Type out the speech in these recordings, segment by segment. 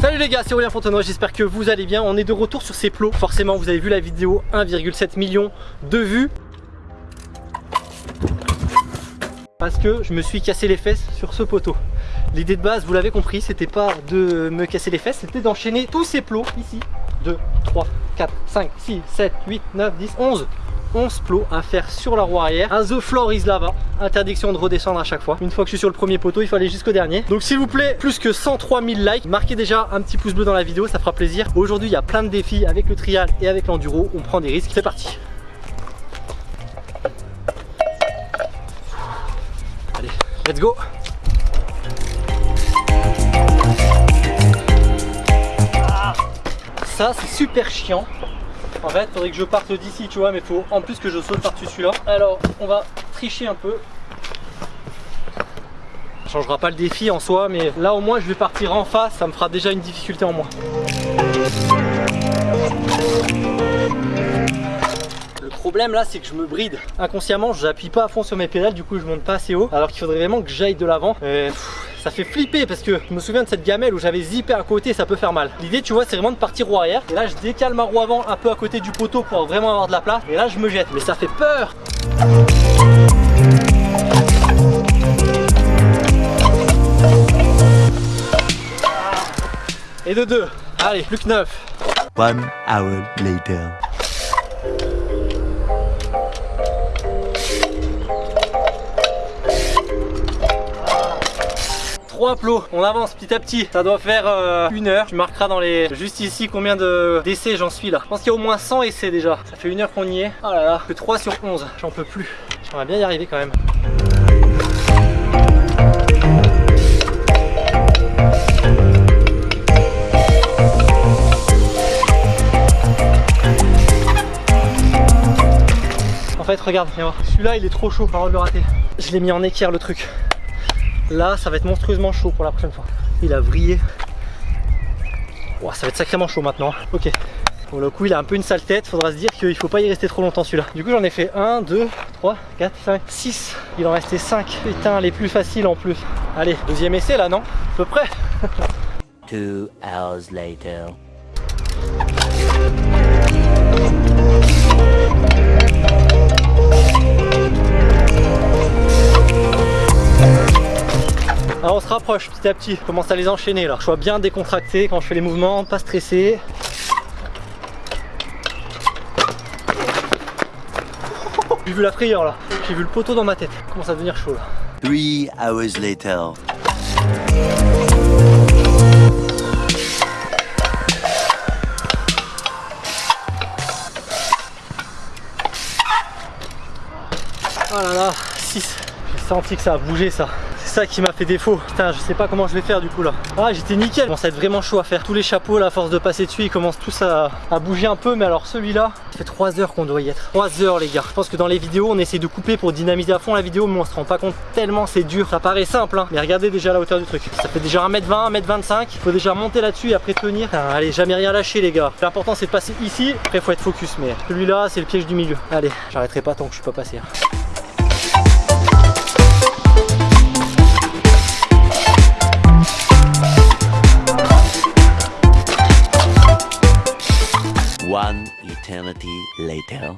Salut les gars, c'est Aurélien Fontenoy, j'espère que vous allez bien. On est de retour sur ces plots. Forcément, vous avez vu la vidéo, 1,7 million de vues. Parce que je me suis cassé les fesses sur ce poteau. L'idée de base, vous l'avez compris, c'était pas de me casser les fesses, c'était d'enchaîner tous ces plots ici. 2, 3, 4, 5, 6, 7, 8, 9, 10, 11 11 plots à faire sur la roue arrière. Un The Floor is Lava. Interdiction de redescendre à chaque fois. Une fois que je suis sur le premier poteau il faut aller jusqu'au dernier. Donc s'il vous plaît plus que 103 000 likes. Marquez déjà un petit pouce bleu dans la vidéo ça fera plaisir. Aujourd'hui il y a plein de défis avec le trial et avec l'enduro. On prend des risques. C'est parti. Allez let's go c'est super chiant. En fait faudrait que je parte d'ici tu vois mais faut en plus que je saute par dessus celui-là. Alors on va tricher un peu. Ça changera pas le défi en soi mais là au moins je vais partir en face. Ça me fera déjà une difficulté en moins. Le problème là c'est que je me bride. Inconsciemment j'appuie pas à fond sur mes pédales du coup je monte pas assez haut alors qu'il faudrait vraiment que j'aille de l'avant ça fait flipper parce que je me souviens de cette gamelle où j'avais zippé à côté ça peut faire mal. L'idée tu vois c'est vraiment de partir roue arrière. Et là je décale ma roue avant un peu à côté du poteau pour vraiment avoir de la place. Et là je me jette. Mais ça fait peur. Et de deux. Allez plus que neuf. One hour later 3 plots, on avance petit à petit, ça doit faire euh, une heure, tu marqueras dans les juste ici combien de d'essais j'en suis là. Je pense qu'il y a au moins 100 essais déjà, ça fait une heure qu'on y est. Oh là là, que 3 sur 11, j'en peux plus. J'aimerais bien y arriver quand même. En fait regarde, viens voir. Celui-là il est trop chaud, de le rater. Je l'ai mis en équerre le truc. Là, ça va être monstrueusement chaud pour la prochaine fois. Il a vrillé. Wow, ça va être sacrément chaud maintenant. Ok. Pour le coup, il a un peu une sale tête. Faudra se dire qu'il faut pas y rester trop longtemps celui-là. Du coup, j'en ai fait 1, 2, 3, 4, 5, 6. Il en restait 5. Putain, les plus faciles en plus. Allez, deuxième essai là, non? À peu près. rapproche petit à petit, je commence à les enchaîner là. Je sois bien décontracté quand je fais les mouvements, pas stressé. J'ai vu la frayeur là, j'ai vu le poteau dans ma tête. Il commence à devenir chaud là. Three hours later Oh là là, 6. J'ai senti que ça a bougé ça. C'est ça qui m'a fait défaut. Putain, je sais pas comment je vais faire du coup là. Ah, j'étais nickel. Commence à être vraiment chaud à faire. Tous les chapeaux, là, à force de passer dessus, ils commencent tous à, bouger un peu. Mais alors celui-là, ça fait 3 heures qu'on doit y être. 3 heures, les gars. Je pense que dans les vidéos, on essaie de couper pour dynamiser à fond la vidéo, mais on se rend pas compte tellement c'est dur. Ça paraît simple, hein. Mais regardez déjà la hauteur du truc. Ça fait déjà 1m20, 1m25. Il faut déjà monter là-dessus et après tenir. Allez, jamais rien lâcher, les gars. L'important, c'est de passer ici. Après, faut être focus. Mais celui-là, c'est le piège du milieu. Allez, j'arrêterai pas tant que je suis pas passé. hein. Eternity later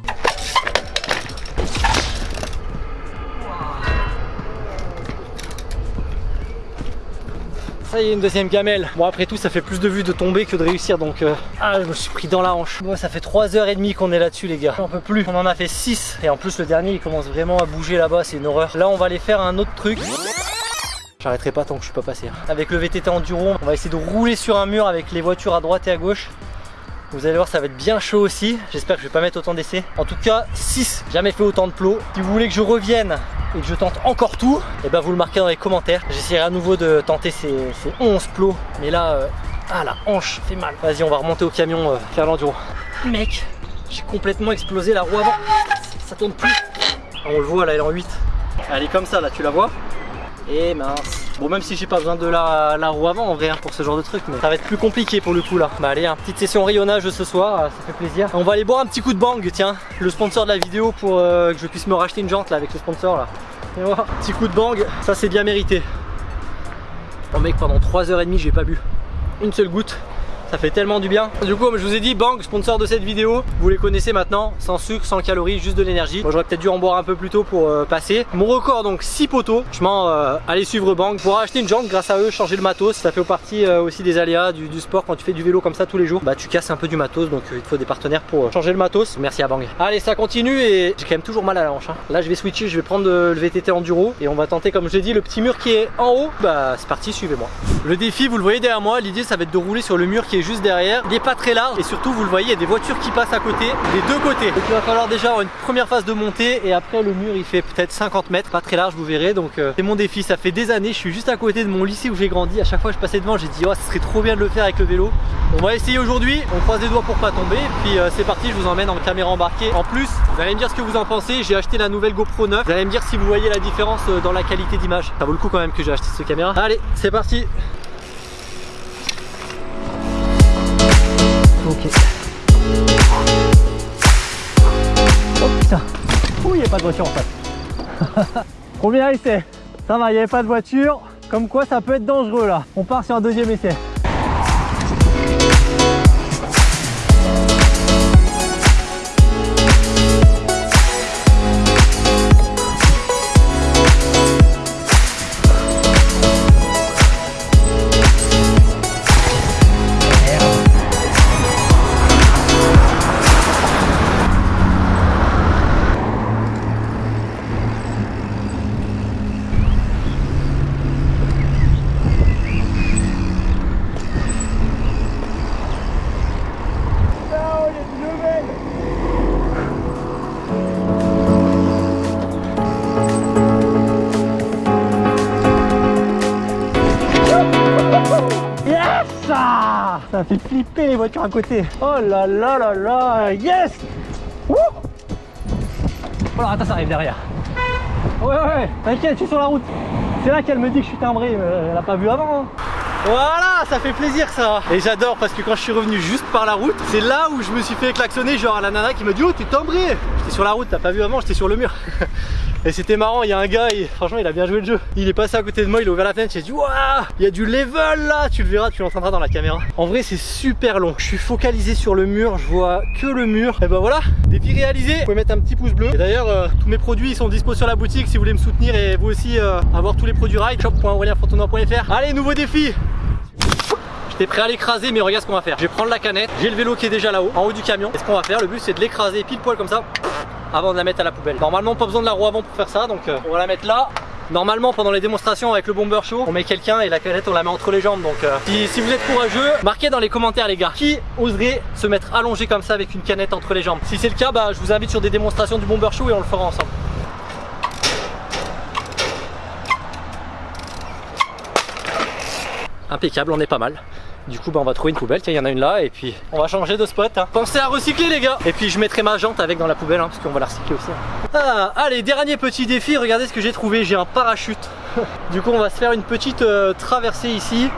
Ça y est, une deuxième gamelle. Bon, après tout, ça fait plus de vues de tomber que de réussir. Donc, euh, ah, je me suis pris dans la hanche. Moi, ça fait 3h30 qu'on est là-dessus, les gars. J'en peux plus. On en a fait 6. Et en plus, le dernier, il commence vraiment à bouger là-bas. C'est une horreur. Là, on va aller faire un autre truc. J'arrêterai pas tant que je suis pas passé. hein. Avec le VTT Enduro, on va essayer de rouler sur un mur avec les voitures à droite et à gauche. Vous allez voir, ça va être bien chaud aussi. J'espère que je vais pas mettre autant d'essais. En tout cas, 6. Jamais fait autant de plots. Si vous voulez que je revienne et que je tente encore tout, et ben vous le marquez dans les commentaires. J'essaierai à nouveau de tenter ces, ces 11 plots. Mais là, euh, ah la hanche fait mal. Vas-y, on va remonter au camion euh, faire l'enduro. Mec, j'ai complètement explosé la roue avant. Ça tourne plus. Ah, on le voit là, elle est en 8. Elle est comme ça là, tu la vois? Et mince. Bon même si j'ai pas besoin de la, roue avant en vrai hein, pour ce genre de truc mais ça va être plus compliqué pour le coup là. Bah allez, hein, petite session rayonnage ce soir, ça fait plaisir. On va aller boire un petit coup de bang, tiens, le sponsor de la vidéo pour euh, que je puisse me racheter une jante là avec le sponsor là. Et voilà, petit coup de bang, ça c'est bien mérité. Oh mec pendant 3h30 j'ai pas bu une seule goutte ça fait tellement du bien. Du coup comme je vous ai dit Bang sponsor de cette vidéo. Vous les connaissez maintenant Sans sucre, sans calories, juste de l'énergie. J'aurais peut-être dû en boire un peu plus tôt pour euh, passer. Mon record donc 6 poteaux. Franchement euh, allez suivre Bang. Pour acheter une jante grâce à eux changer le matos. Ça fait partie euh, aussi des aléas du, sport Quand tu fais du vélo comme ça tous les jours. Bah tu casses un peu du matos Donc il te faut des partenaires pour changer le matos. Merci à Bang. Allez ça continue et j'ai quand même toujours mal à la hanche hein. Là je vais switcher Je vais prendre le VTT enduro Et on va tenter comme je l'ai dit le petit mur qui est en haut. Bah c'est parti suivez-moi. Le défi vous le voyez derrière moi L'idée ça va être de rouler sur le mur qui est juste derrière. Il n'est pas très large et surtout vous le voyez, il y a des voitures qui passent à côté des deux côtés. Donc il va falloir déjà avoir une première phase de montée et après le mur il fait peut-être 50 mètres, pas très large vous verrez. Donc euh, c'est mon défi, ça fait des années, je suis juste à côté de mon lycée où j'ai grandi. À chaque fois que je passais devant, j'ai dit oh ça serait trop bien de le faire avec le vélo. On va essayer aujourd'hui, on croise les doigts pour pas tomber. Puis euh, c'est parti, je vous emmène en caméra embarquée. En plus, vous allez me dire ce que vous en pensez. J'ai acheté la nouvelle GoPro 9. Vous allez me dire si vous voyez la différence euh, dans la qualité d'image. Ça vaut le coup quand même que j'ai acheté cette caméra. Allez, c'est parti. Oh putain. Ouh, il n'y a pas de voiture en face. Premier essai. Ça va, il n'y avait pas de voiture. Comme quoi, ça peut être dangereux là. On part sur un deuxième essai. Ça fait flipper les voitures à côté. Oh là là là là, yes Wouh Oh là, attends, ça arrive derrière. Ouais, ouais, t'inquiète, je suis sur la route. C'est là qu'elle me dit que je suis timbré, elle a pas vu avant. Hein. Voilà, ça fait plaisir ça Et j'adore parce que quand je suis revenu juste par la route, c'est là où je me suis fait klaxonner, genre à la nana qui me dit Oh t'es timbré J'étais sur la route, t'as pas vu avant, j'étais sur le mur Et c'était marrant, il y a un gars, franchement il a bien joué le jeu. Il est passé à côté de moi, il a ouvert la fenêtre, j'ai dit Waouh, il y a du level là, tu le verras, tu l'entendras dans la caméra. En vrai c'est super long, je suis focalisé sur le mur, je vois que le mur. Et ben voilà, défi réalisé, vous pouvez mettre un petit pouce bleu. Et d'ailleurs euh, tous mes produits sont dispo sur la boutique si vous voulez me soutenir et vous aussi euh, avoir tous les produits ride, shop.aurelienfontenoy.fr. Allez, nouveau défi T'es prêt à l'écraser mais regarde ce qu'on va faire. Je vais prendre la canette, j'ai le vélo qui est déjà là-haut, en haut du camion. Et ce qu'on va faire, le but c'est de l'écraser pile poil comme ça avant de la mettre à la poubelle. Normalement pas besoin de la roue avant pour faire ça donc euh, on va la mettre là. Normalement pendant les démonstrations avec le bomber show on met quelqu'un et la canette on la met entre les jambes donc euh, si, vous êtes courageux marquez dans les commentaires les gars qui oserait se mettre allongé comme ça avec une canette entre les jambes si c'est le cas bah je vous invite sur des démonstrations du bomber show et on le fera ensemble impeccable on est pas mal du coup bah on va trouver une poubelle, tiens il y en a une là et puis on va changer de spot hein. Pensez à recycler les gars. Et puis je mettrai ma jante avec dans la poubelle hein, parce qu'on va la recycler aussi hein. ah, Allez dernier petit défi, regardez ce que j'ai trouvé, j'ai un parachute. Du coup on va se faire une petite euh, traversée ici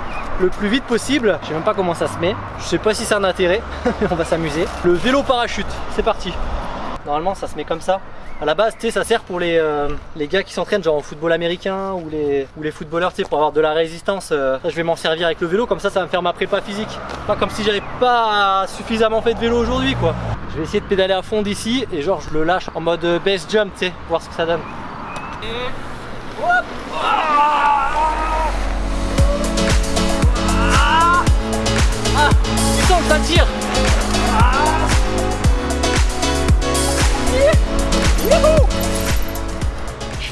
le plus vite possible. Je sais même pas comment ça se met. Je sais pas si c'est un intérêt mais on va s'amuser. Le vélo parachute, c'est parti. Normalement ça se met comme ça à la base, ça sert pour les, euh, les gars qui s'entraînent genre au football américain ou les, ou les footballeurs, pour avoir de la résistance. Euh, je vais m'en servir avec le vélo, comme ça, ça va me faire ma prépa physique. Pas comme si j'avais pas suffisamment fait de vélo aujourd'hui, quoi. Je vais essayer de pédaler à fond d'ici et genre je le lâche en mode base jump, sais, voir ce que ça donne. Et ah, ah, ça tire Woohoo!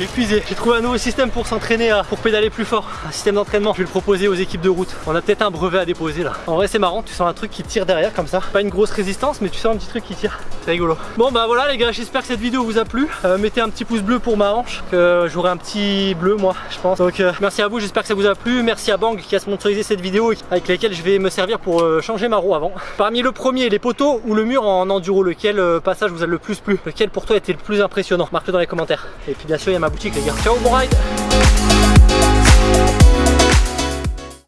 Épuisé. J'ai trouvé un nouveau système pour s'entraîner, pour pédaler plus fort. Un système d'entraînement. Je vais le proposer aux équipes de route. On a peut-être un brevet à déposer là. En vrai, c'est marrant. Tu sens un truc qui tire derrière comme ça. Pas une grosse résistance, mais tu sens un petit truc qui tire. C'est rigolo. Bon, bah voilà les gars. J'espère que cette vidéo vous a plu. Euh, mettez un petit pouce bleu pour ma hanche. Que j'aurai un petit bleu moi, je pense. Donc euh, merci à vous. J'espère que ça vous a plu. Merci à Bang qui a sponsorisé cette vidéo avec laquelle je vais me servir pour euh, changer ma roue avant. Parmi le premier, les poteaux ou le mur en enduro, lequel passage vous a le plus plu? Lequel pour toi était le plus impressionnant? Marque-le dans les commentaires. Et puis bien sûr, il y a ma boutique les gars. Ciao, bon ride